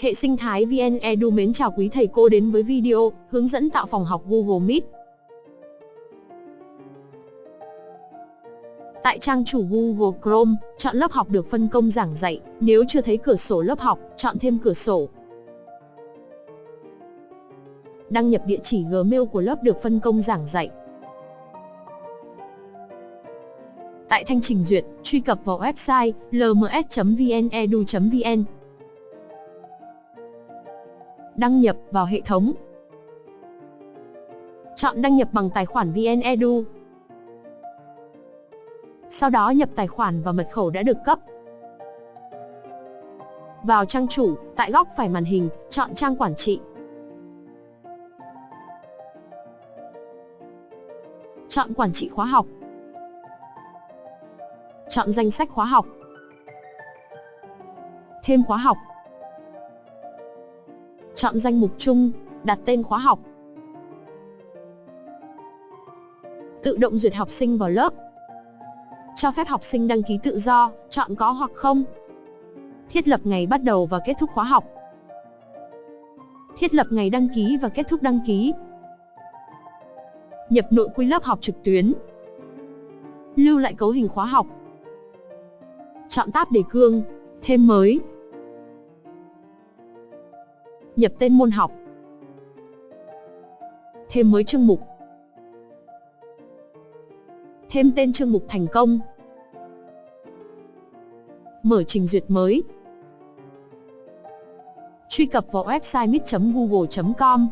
Hệ sinh thái VN Edu mến chào quý thầy cô đến với video hướng dẫn tạo phòng học Google Meet. Tại trang chủ Google Chrome, chọn lớp học được phân công giảng dạy. Nếu chưa thấy cửa sổ lớp học, chọn thêm cửa sổ. Đăng nhập địa chỉ Gmail của lớp được phân công giảng dạy. Tại thanh trình duyệt, truy cập vào website lms.vnedu.vn. Đăng nhập vào hệ thống. Chọn đăng nhập bằng tài khoản VnEdu. Sau đó nhập tài khoản và mật khẩu đã được cấp. Vào trang chủ, tại góc phải màn hình, chọn trang quản trị. Chọn quản trị khóa học. Chọn danh sách khóa học. Thêm khóa học. Chọn danh mục chung, đặt tên khóa học. Tự động duyệt học sinh vào lớp. Cho phép học sinh đăng ký tự do, chọn có hoặc không. Thiết lập ngày bắt đầu và kết thúc khóa học. Thiết lập ngày đăng ký và kết thúc đăng ký. Nhập nội quy lớp học trực tuyến. Lưu lại cấu hình khóa học. Chọn tab đề cương, thêm mới. Nhập tên môn học. Thêm mới chương mục. Thêm tên chương mục thành công. Mở trình duyệt mới. Truy cập vào website mít.google.com.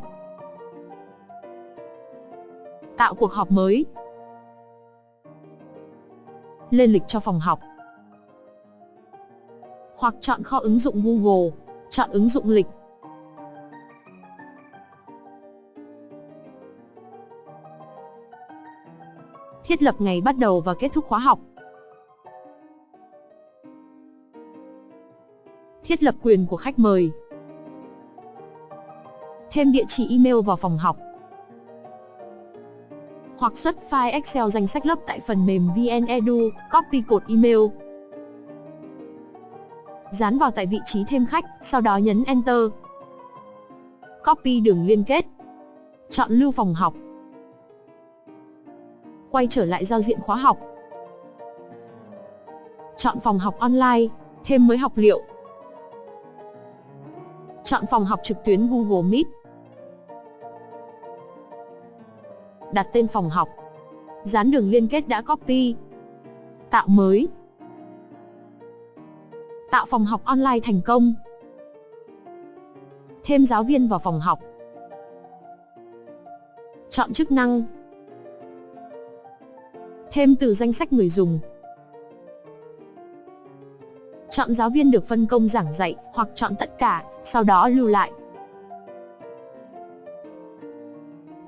Tạo cuộc họp mới. Lên lịch cho phòng học. Hoặc chọn kho ứng dụng Google, chọn ứng dụng lịch. Thiết lập ngày bắt đầu và kết thúc khóa học. Thiết lập quyền của khách mời. Thêm địa chỉ email vào phòng học. Hoặc xuất file Excel danh sách lớp tại phần mềm VnEdu, copy cột email. Dán vào tại vị trí thêm khách, sau đó nhấn Enter. Copy đường liên kết. Chọn lưu phòng học quay trở lại giao diện khóa học. Chọn phòng học online, thêm mới học liệu. Chọn phòng học trực tuyến Google Meet. Đặt tên phòng học. Dán đường liên kết đã copy. Tạo mới. Tạo phòng học online thành công. Thêm giáo viên vào phòng học. Chọn chức năng Thêm từ danh sách người dùng. Chọn giáo viên được phân công giảng dạy, hoặc chọn tất cả, sau đó lưu lại.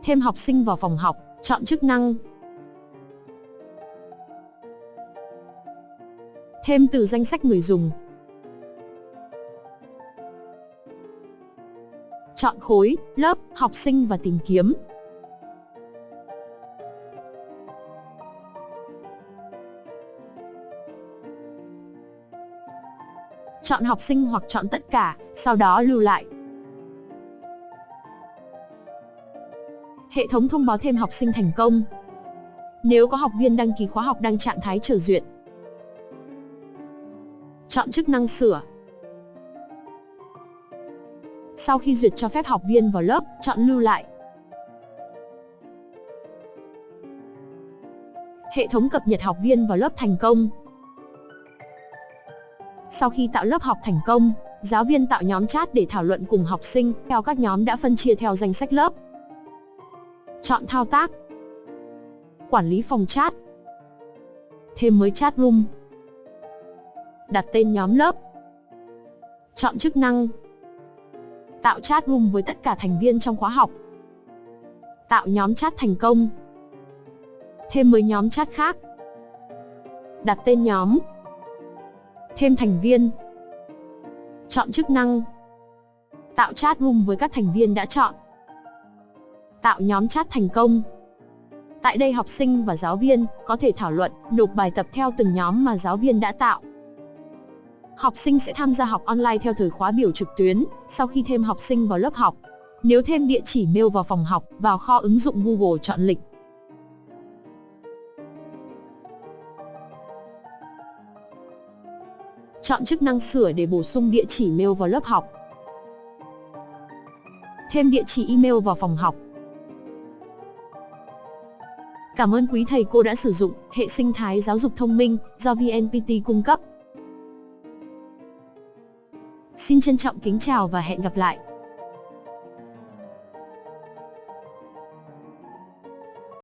Thêm học sinh vào phòng học, chọn chức năng. Thêm từ danh sách người dùng. Chọn khối, lớp, học sinh và tìm kiếm. Chọn học sinh hoặc chọn tất cả, sau đó lưu lại. Hệ thống thông báo thêm học sinh thành công. Nếu có học viên đăng ký khóa học đang trạng thái chờ duyệt. Chọn chức năng sửa. Sau khi duyệt cho phép học viên vào lớp, chọn lưu lại. Hệ thống cập nhật học viên vào lớp thành công. Sau khi tạo lớp học thành công, giáo viên tạo nhóm chat để thảo luận cùng học sinh theo các nhóm đã phân chia theo danh sách lớp. Chọn thao tác. Quản lý phòng chat. Thêm mới chat room. Đặt tên nhóm lớp. Chọn chức năng. Tạo chat room với tất cả thành viên trong khóa học. Tạo nhóm chat thành công. Thêm mới nhóm chat khác. Đặt tên nhóm thêm thành viên. Chọn chức năng. Tạo chat room với các thành viên đã chọn. Tạo nhóm chat thành công. Tại đây học sinh và giáo viên có thể thảo luận, nộp bài tập theo từng nhóm mà giáo viên đã tạo. Học sinh sẽ tham gia học online theo thời khóa biểu trực tuyến, sau khi thêm học sinh vào lớp học. Nếu thêm địa chỉ mail vào phòng học, vào kho ứng dụng Google chọn lịch. Chọn chức năng sửa để bổ sung địa chỉ mail vào lớp học. Thêm địa chỉ email vào phòng học. Cảm ơn quý thầy cô đã sử dụng hệ sinh thái giáo dục thông minh do VNPT cung cấp. Xin trân trọng kính chào và hẹn gặp lại.